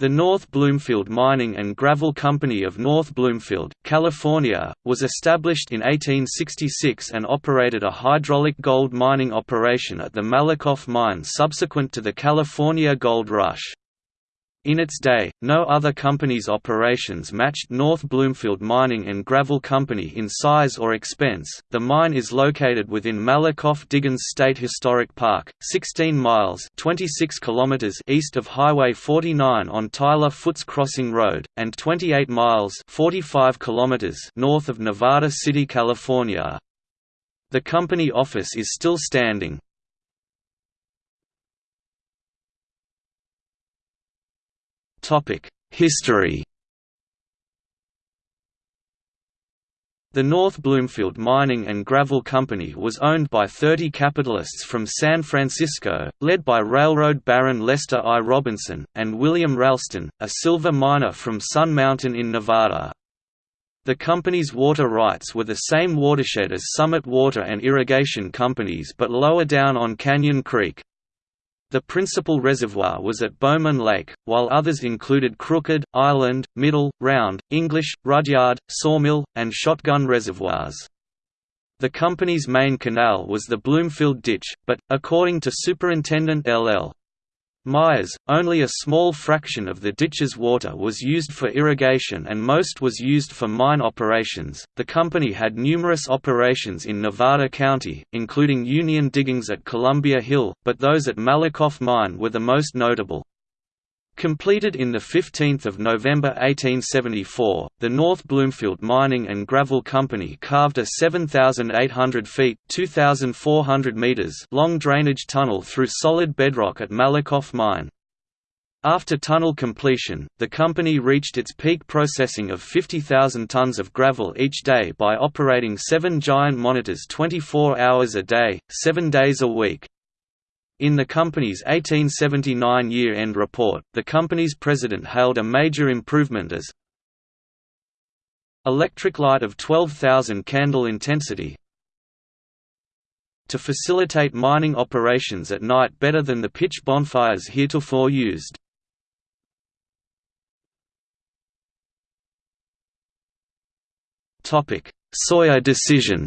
The North Bloomfield Mining and Gravel Company of North Bloomfield, California, was established in 1866 and operated a hydraulic gold mining operation at the Malakoff mine subsequent to the California Gold Rush. In its day, no other company's operations matched North Bloomfield Mining and Gravel Company in size or expense. The mine is located within Malakoff Diggins State Historic Park, 16 miles (26 kilometers) east of Highway 49 on Tyler Foots Crossing Road and 28 miles (45 kilometers) north of Nevada City, California. The company office is still standing. History The North Bloomfield Mining and Gravel Company was owned by 30 capitalists from San Francisco, led by railroad baron Lester I. Robinson, and William Ralston, a silver miner from Sun Mountain in Nevada. The company's water rights were the same watershed as Summit Water and Irrigation Companies but lower down on Canyon Creek. The principal reservoir was at Bowman Lake, while others included Crooked, Island, Middle, Round, English, Rudyard, Sawmill, and Shotgun reservoirs. The company's main canal was the Bloomfield Ditch, but, according to Superintendent L.L. Myers, only a small fraction of the ditch's water was used for irrigation and most was used for mine operations. The company had numerous operations in Nevada County, including Union diggings at Columbia Hill, but those at Malakoff Mine were the most notable. Completed in 15 November 1874, the North Bloomfield Mining and Gravel Company carved a 7,800 feet meters long drainage tunnel through solid bedrock at Malakoff Mine. After tunnel completion, the company reached its peak processing of 50,000 tons of gravel each day by operating seven giant monitors 24 hours a day, seven days a week. In the company's 1879 year-end report, the company's president hailed a major improvement as electric light of 12,000 candle intensity to facilitate mining operations at night better than the pitch bonfires heretofore used. Sawyer decision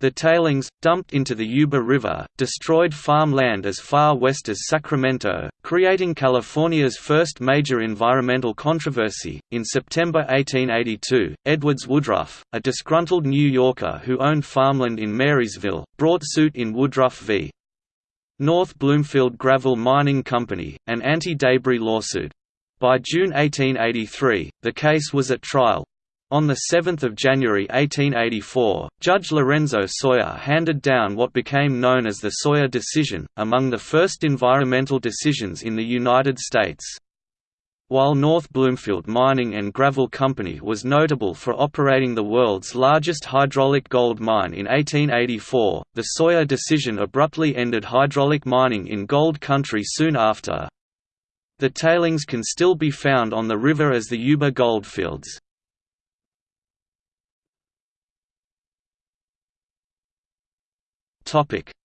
The tailings, dumped into the Yuba River, destroyed farmland as far west as Sacramento, creating California's first major environmental controversy. In September 1882, Edwards Woodruff, a disgruntled New Yorker who owned farmland in Marysville, brought suit in Woodruff v. North Bloomfield Gravel Mining Company, an anti-debris lawsuit. By June 1883, the case was at trial, on 7 January 1884, Judge Lorenzo Sawyer handed down what became known as the Sawyer Decision, among the first environmental decisions in the United States. While North Bloomfield Mining and Gravel Company was notable for operating the world's largest hydraulic gold mine in 1884, the Sawyer decision abruptly ended hydraulic mining in gold country soon after. The tailings can still be found on the river as the Yuba Goldfields.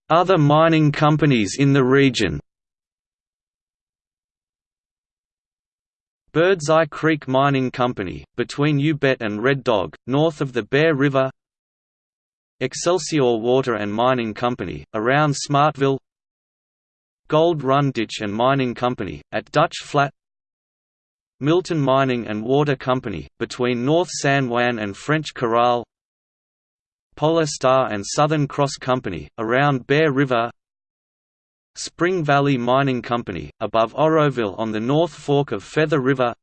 Other mining companies in the region. Birdseye Creek Mining Company, between U-Bet and Red Dog, north of the Bear River. Excelsior Water and Mining Company, around Smartville. Gold Run Ditch and Mining Company, at Dutch Flat. Milton Mining and Water Company, between North San Juan and French Corral Polar Star and Southern Cross Company, around Bear River Spring Valley Mining Company, above Oroville on the North Fork of Feather River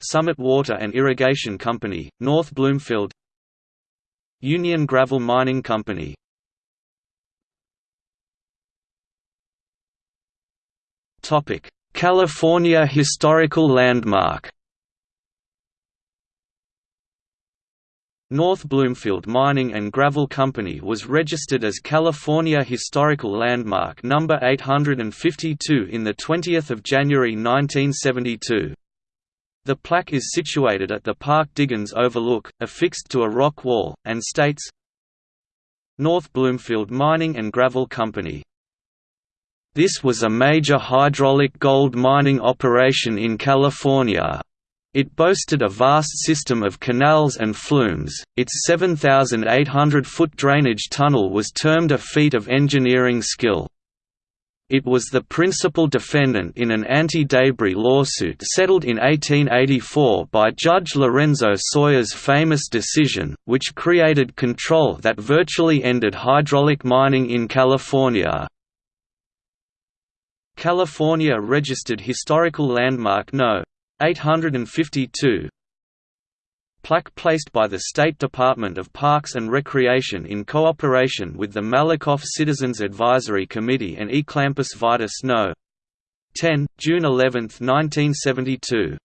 Summit Water and Irrigation Company, North Bloomfield Union Gravel Mining Company. California Historical Landmark North Bloomfield Mining and Gravel Company was registered as California Historical Landmark No. 852 in 20 January 1972. The plaque is situated at the Park Diggins Overlook, affixed to a rock wall, and states, North Bloomfield Mining and Gravel Company This was a major hydraulic gold mining operation in California. It boasted a vast system of canals and flumes. Its 7,800-foot drainage tunnel was termed a feat of engineering skill. It was the principal defendant in an anti-debris lawsuit settled in 1884 by Judge Lorenzo Sawyer's famous decision, which created control that virtually ended hydraulic mining in California. California Registered Historical Landmark No. 852 Plaque placed by the State Department of Parks and Recreation in cooperation with the Malakoff Citizens Advisory Committee and Eclampus Vitus No. 10, June 11, 1972